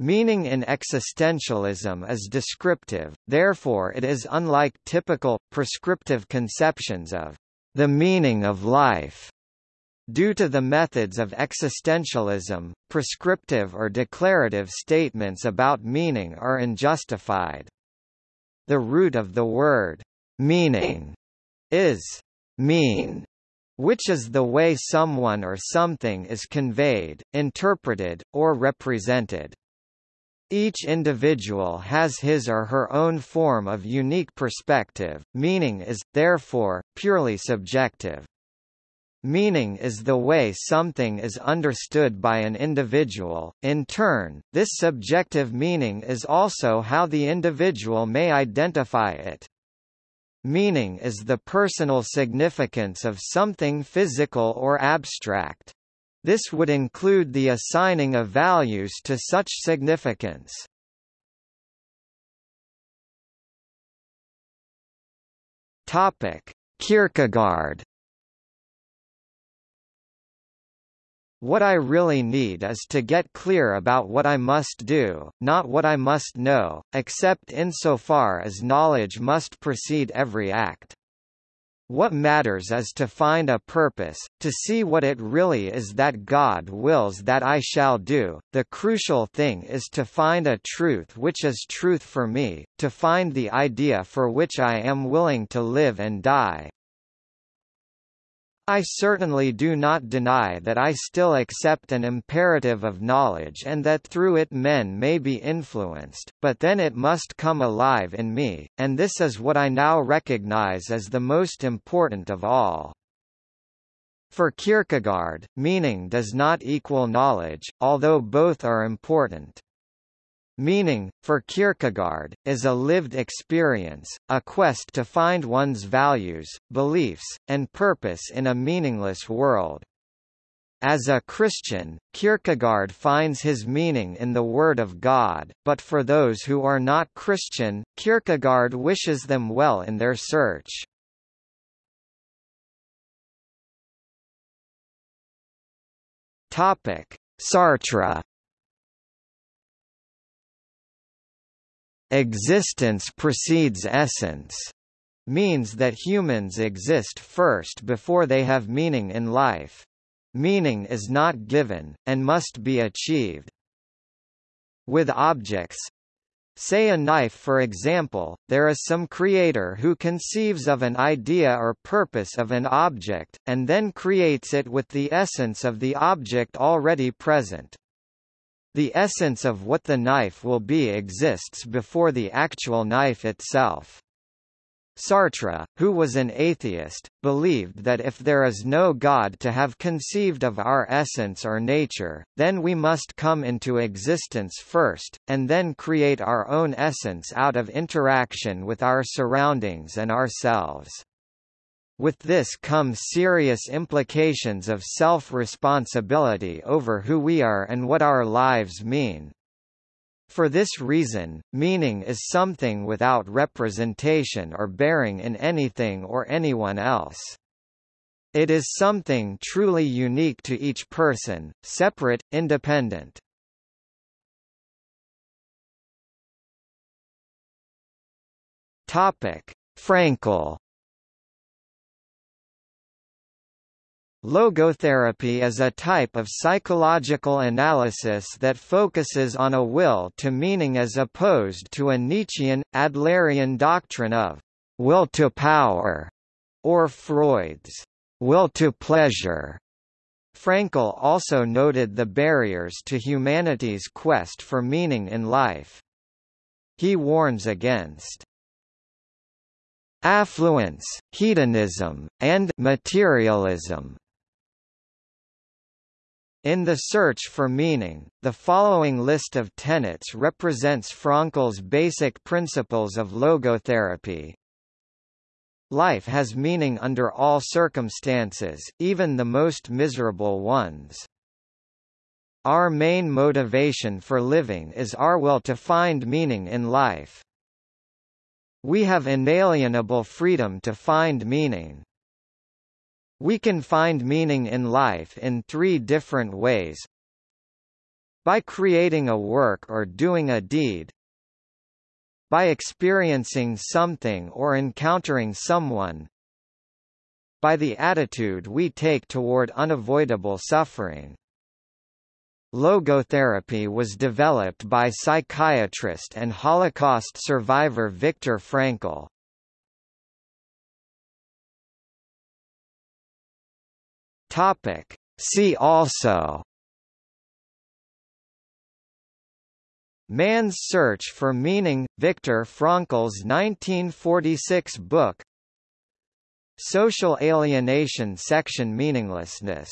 Meaning in existentialism is descriptive, therefore it is unlike typical, prescriptive conceptions of the meaning of life. Due to the methods of existentialism, prescriptive or declarative statements about meaning are unjustified. The root of the word meaning is mean, which is the way someone or something is conveyed, interpreted, or represented. Each individual has his or her own form of unique perspective, meaning is, therefore, purely subjective. Meaning is the way something is understood by an individual. In turn, this subjective meaning is also how the individual may identify it. Meaning is the personal significance of something physical or abstract. This would include the assigning of values to such significance. Topic: Kierkegaard What I really need is to get clear about what I must do, not what I must know, except insofar as knowledge must precede every act. What matters is to find a purpose, to see what it really is that God wills that I shall do. The crucial thing is to find a truth which is truth for me, to find the idea for which I am willing to live and die. I certainly do not deny that I still accept an imperative of knowledge and that through it men may be influenced, but then it must come alive in me, and this is what I now recognize as the most important of all. For Kierkegaard, meaning does not equal knowledge, although both are important. Meaning, for Kierkegaard, is a lived experience, a quest to find one's values, beliefs, and purpose in a meaningless world. As a Christian, Kierkegaard finds his meaning in the Word of God, but for those who are not Christian, Kierkegaard wishes them well in their search. Sartre Existence precedes essence means that humans exist first before they have meaning in life. Meaning is not given, and must be achieved. With objects, Say a knife for example, there is some creator who conceives of an idea or purpose of an object, and then creates it with the essence of the object already present. The essence of what the knife will be exists before the actual knife itself. Sartre, who was an atheist, believed that if there is no God to have conceived of our essence or nature, then we must come into existence first, and then create our own essence out of interaction with our surroundings and ourselves. With this come serious implications of self-responsibility over who we are and what our lives mean. For this reason, meaning is something without representation or bearing in anything or anyone else. It is something truly unique to each person, separate, independent. Topic: Frankl Logotherapy is a type of psychological analysis that focuses on a will to meaning as opposed to a Nietzschean, Adlerian doctrine of will to power, or Freud's will to pleasure. Frankl also noted the barriers to humanity's quest for meaning in life. He warns against affluence, hedonism, and materialism. In the search for meaning, the following list of tenets represents Frankl's basic principles of logotherapy. Life has meaning under all circumstances, even the most miserable ones. Our main motivation for living is our will to find meaning in life. We have inalienable freedom to find meaning. We can find meaning in life in three different ways. By creating a work or doing a deed By experiencing something or encountering someone By the attitude we take toward unavoidable suffering Logotherapy was developed by psychiatrist and Holocaust survivor Viktor Frankl. Topic. See also Man's Search for Meaning – Viktor Frankl's 1946 book Social alienation section Meaninglessness